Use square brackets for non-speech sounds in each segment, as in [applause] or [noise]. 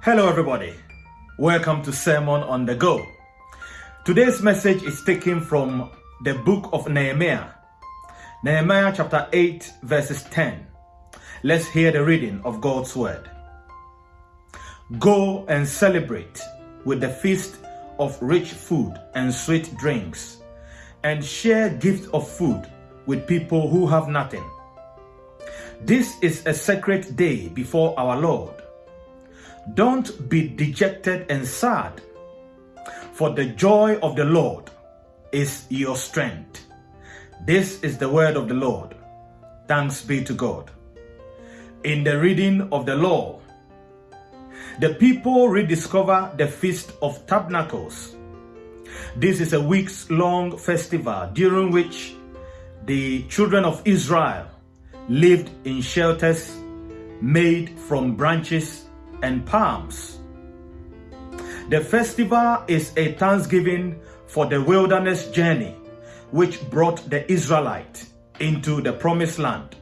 Hello, everybody. Welcome to Sermon on the Go. Today's message is taken from the book of Nehemiah, Nehemiah chapter 8, verses 10. Let's hear the reading of God's word. Go and celebrate with the feast of rich food and sweet drinks, and share gifts of food with people who have nothing. This is a sacred day before our Lord. Don't be dejected and sad, for the joy of the Lord is your strength. This is the word of the Lord. Thanks be to God. In the reading of the law, the people rediscover the Feast of Tabernacles. This is a weeks long festival during which the children of Israel lived in shelters made from branches and palms. The festival is a thanksgiving for the wilderness journey which brought the Israelite into the promised land.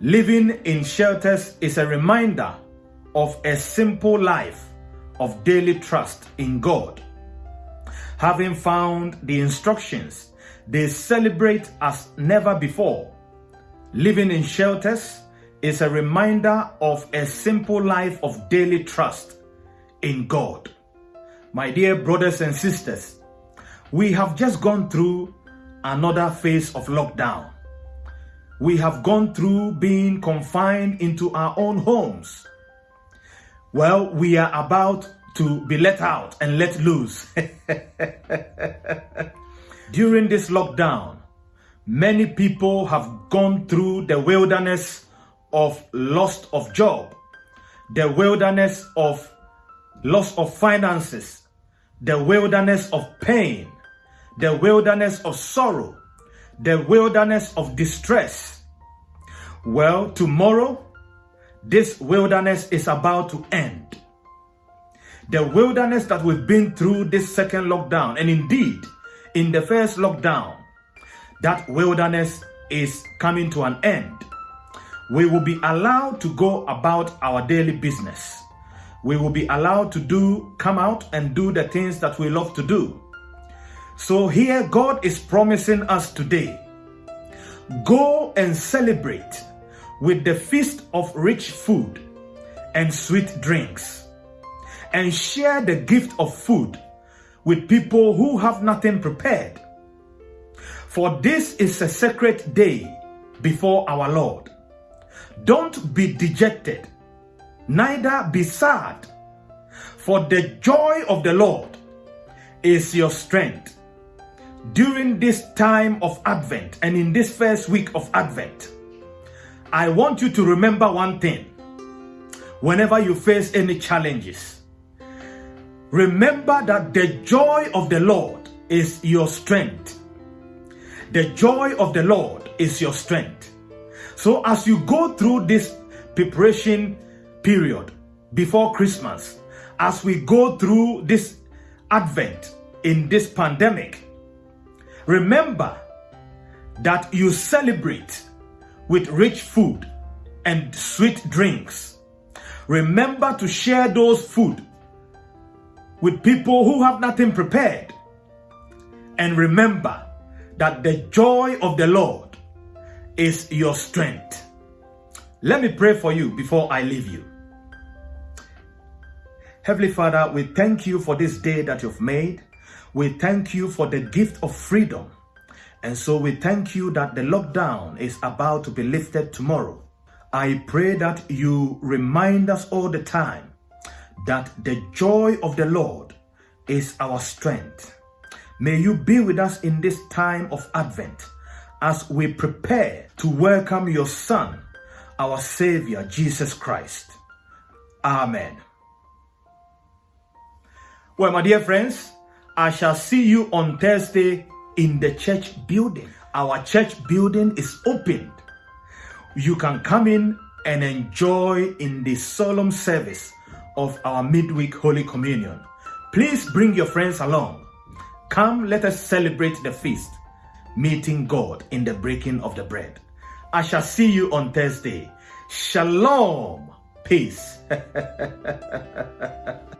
Living in shelters is a reminder of a simple life of daily trust in God. Having found the instructions, they celebrate as never before. Living in shelters is a reminder of a simple life of daily trust in God. My dear brothers and sisters, we have just gone through another phase of lockdown. We have gone through being confined into our own homes. Well, we are about to be let out and let loose. [laughs] During this lockdown, many people have gone through the wilderness of loss of job, the wilderness of loss of finances, the wilderness of pain, the wilderness of sorrow, the wilderness of distress. Well, tomorrow, this wilderness is about to end. The wilderness that we've been through this second lockdown, and indeed, in the first lockdown, that wilderness is coming to an end we will be allowed to go about our daily business. We will be allowed to do, come out and do the things that we love to do. So here God is promising us today, go and celebrate with the feast of rich food and sweet drinks and share the gift of food with people who have nothing prepared. For this is a sacred day before our Lord. Don't be dejected, neither be sad, for the joy of the Lord is your strength. During this time of Advent and in this first week of Advent, I want you to remember one thing. Whenever you face any challenges, remember that the joy of the Lord is your strength. The joy of the Lord is your strength. So as you go through this preparation period before Christmas, as we go through this Advent in this pandemic, remember that you celebrate with rich food and sweet drinks. Remember to share those food with people who have nothing prepared. And remember that the joy of the Lord is your strength. Let me pray for you before I leave you. Heavenly Father, we thank you for this day that you've made. We thank you for the gift of freedom. And so we thank you that the lockdown is about to be lifted tomorrow. I pray that you remind us all the time that the joy of the Lord is our strength. May you be with us in this time of Advent as we prepare to welcome your Son, our Savior, Jesus Christ. Amen. Well, my dear friends, I shall see you on Thursday in the church building. Our church building is opened. You can come in and enjoy in the solemn service of our midweek Holy Communion. Please bring your friends along. Come, let us celebrate the feast meeting God in the breaking of the bread. I shall see you on Thursday. Shalom. Peace. [laughs]